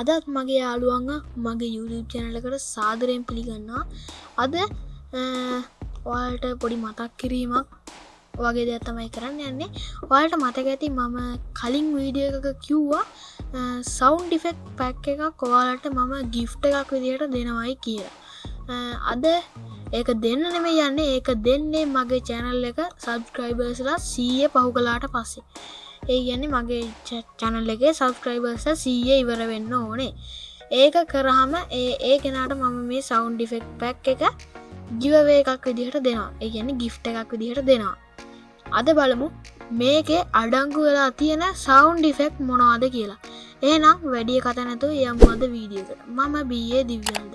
අදත් මගේ යාළුවන්ග මගේ YouTube චැනලකට සාදරයෙන් පිළිගන්නා අද ඔයාලට පොඩි මතක් කිරීමක් වගේ දෙයක් තමයි කරන්න යන්නේ. ඔයාලට මතක ඇති මම කලින් වීඩිය එකක කිව්වා සෞන්් ඩිෆෙක්් පැක් එකක් කොවාලට මම ගිෆ්ට එකක් විදිහට දෙනවයි කියලා. අද ඒක දෙන්න නෙම යන්න ඒක දෙන්නේ මගේ චැනල් එක සබස්ක්‍රයිබර්ස්ලා සීය පහු කලාට පස්සේ. ඒ ගැන්නේ මගේ චැනල් එකේ සබස්ක්‍රයිබර්ස සීය ඉවර වෙන්න ඕනේ. ඒක කරහම ඒ ඒ කෙනාට මම මේ සෞන්් ඩිෆෙක්් පැක් එක ජිවවේ එකක් විදිහට දෙනවා. ඒ ගැන ගිෆ්ට එකක් විදිහට දෙනවා. අද බලමු මේකේ අඩංගු වෙලා තියෙන සෞන්් ඩිෆෙක්් මොනවාද කියලා. ඒනම් වැඩිය කතනැතු යම්මද වීඩියකට මම බියේ දිව්‍යන්ද.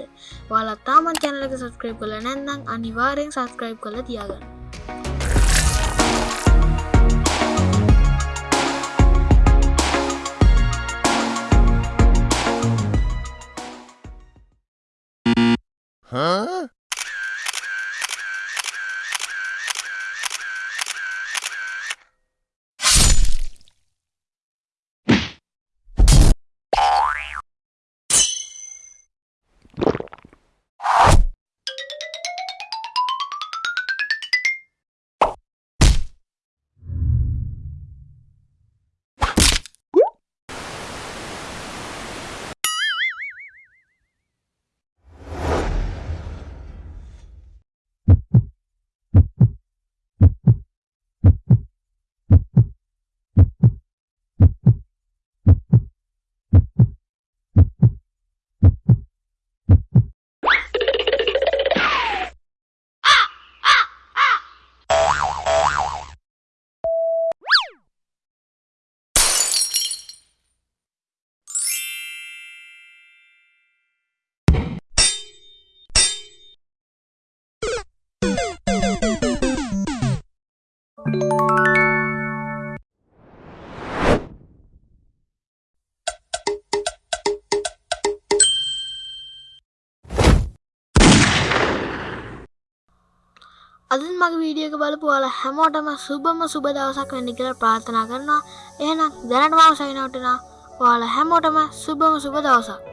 වලත්තාමන් චැනලක සස්ක්‍රයිප් කල නැන්නම් අනිවාරයෙන් සස්ක්‍රයිප් කළ තියාගන්න. Huh? අද මගේ වීඩියක බලපුවාල හැමෝටම සුබම සුබ දවසක් වෙන්න කියලා ප්‍රාර්ථනා කරනවා. එහෙනම් දැනටමාව සයිනවටනා ඔයාල හැමෝටම සුබම සුබ දවසක්.